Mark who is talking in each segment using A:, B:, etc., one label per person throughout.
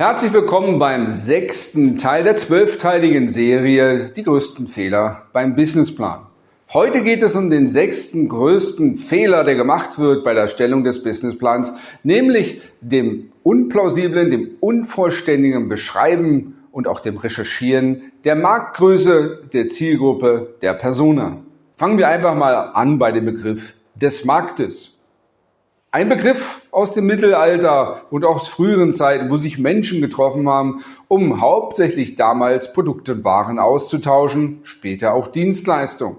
A: Herzlich willkommen beim sechsten Teil der zwölfteiligen Serie Die größten Fehler beim Businessplan. Heute geht es um den sechsten größten Fehler, der gemacht wird bei der Erstellung des Businessplans, nämlich dem unplausiblen, dem unvollständigen Beschreiben und auch dem Recherchieren der Marktgröße, der Zielgruppe, der Persona. Fangen wir einfach mal an bei dem Begriff des Marktes. Ein Begriff aus dem Mittelalter und aus früheren Zeiten, wo sich Menschen getroffen haben, um hauptsächlich damals Produkte und Waren auszutauschen, später auch Dienstleistungen.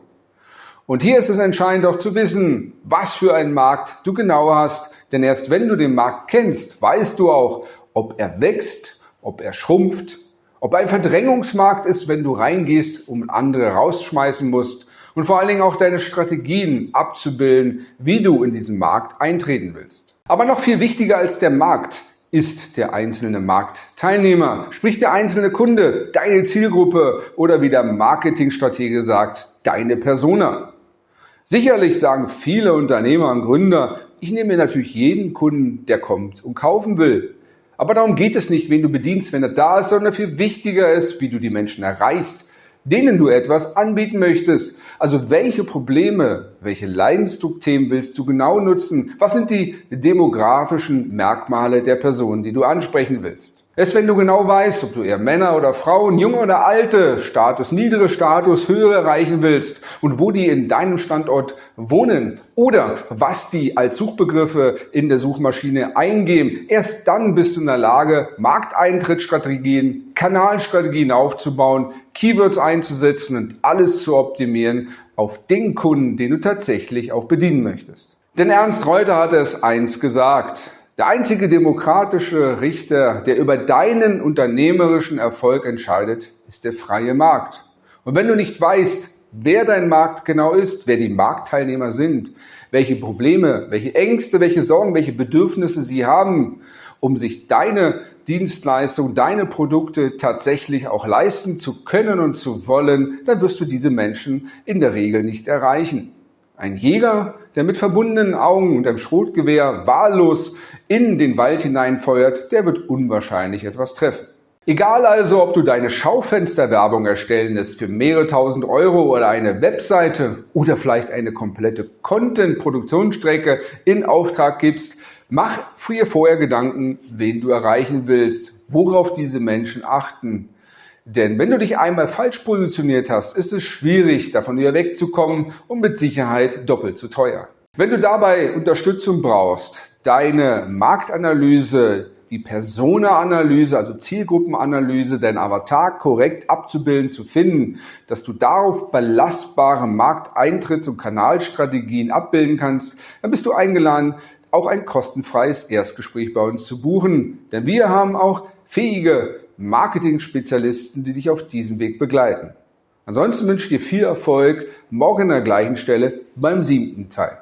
A: Und hier ist es entscheidend auch zu wissen, was für einen Markt du genau hast, denn erst wenn du den Markt kennst, weißt du auch, ob er wächst, ob er schrumpft, ob ein Verdrängungsmarkt ist, wenn du reingehst und andere rausschmeißen musst und vor allen Dingen auch deine Strategien abzubilden, wie du in diesen Markt eintreten willst. Aber noch viel wichtiger als der Markt ist der einzelne Marktteilnehmer, sprich der einzelne Kunde, deine Zielgruppe oder wie der Marketingstratege sagt, deine Persona. Sicherlich sagen viele Unternehmer und Gründer, ich nehme mir natürlich jeden Kunden, der kommt und kaufen will. Aber darum geht es nicht, wen du bedienst, wenn er da ist, sondern viel wichtiger ist, wie du die Menschen erreichst, denen du etwas anbieten möchtest. Also welche Probleme, welche Leidensdruckthemen willst du genau nutzen? Was sind die demografischen Merkmale der Person, die du ansprechen willst? Erst wenn du genau weißt, ob du eher Männer oder Frauen, junge oder alte, Status, niedere Status, höhere erreichen willst und wo die in deinem Standort wohnen oder was die als Suchbegriffe in der Suchmaschine eingeben, erst dann bist du in der Lage, Markteintrittsstrategien, Kanalstrategien aufzubauen, Keywords einzusetzen und alles zu optimieren auf den Kunden, den du tatsächlich auch bedienen möchtest. Denn Ernst Reuter hat es eins gesagt. Der einzige demokratische Richter, der über deinen unternehmerischen Erfolg entscheidet, ist der freie Markt. Und wenn du nicht weißt, wer dein Markt genau ist, wer die Marktteilnehmer sind, welche Probleme, welche Ängste, welche Sorgen, welche Bedürfnisse sie haben, um sich deine Dienstleistung, deine Produkte tatsächlich auch leisten zu können und zu wollen, dann wirst du diese Menschen in der Regel nicht erreichen. Ein Jäger, der mit verbundenen Augen und einem Schrotgewehr wahllos in den Wald hineinfeuert, der wird unwahrscheinlich etwas treffen. Egal also, ob du deine Schaufensterwerbung erstellen lässt für mehrere tausend Euro oder eine Webseite oder vielleicht eine komplette Content-Produktionsstrecke in Auftrag gibst, mach dir vorher Gedanken, wen du erreichen willst, worauf diese Menschen achten, denn wenn du dich einmal falsch positioniert hast, ist es schwierig, davon wieder wegzukommen und mit Sicherheit doppelt so teuer. Wenn du dabei Unterstützung brauchst, deine Marktanalyse, die Persona-Analyse, also Zielgruppenanalyse, dein Avatar korrekt abzubilden, zu finden, dass du darauf belastbare Markteintritts- und Kanalstrategien abbilden kannst, dann bist du eingeladen, auch ein kostenfreies Erstgespräch bei uns zu buchen. Denn wir haben auch fähige Marketing-Spezialisten, die dich auf diesem Weg begleiten. Ansonsten wünsche ich dir viel Erfolg morgen an der gleichen Stelle beim siebten Teil.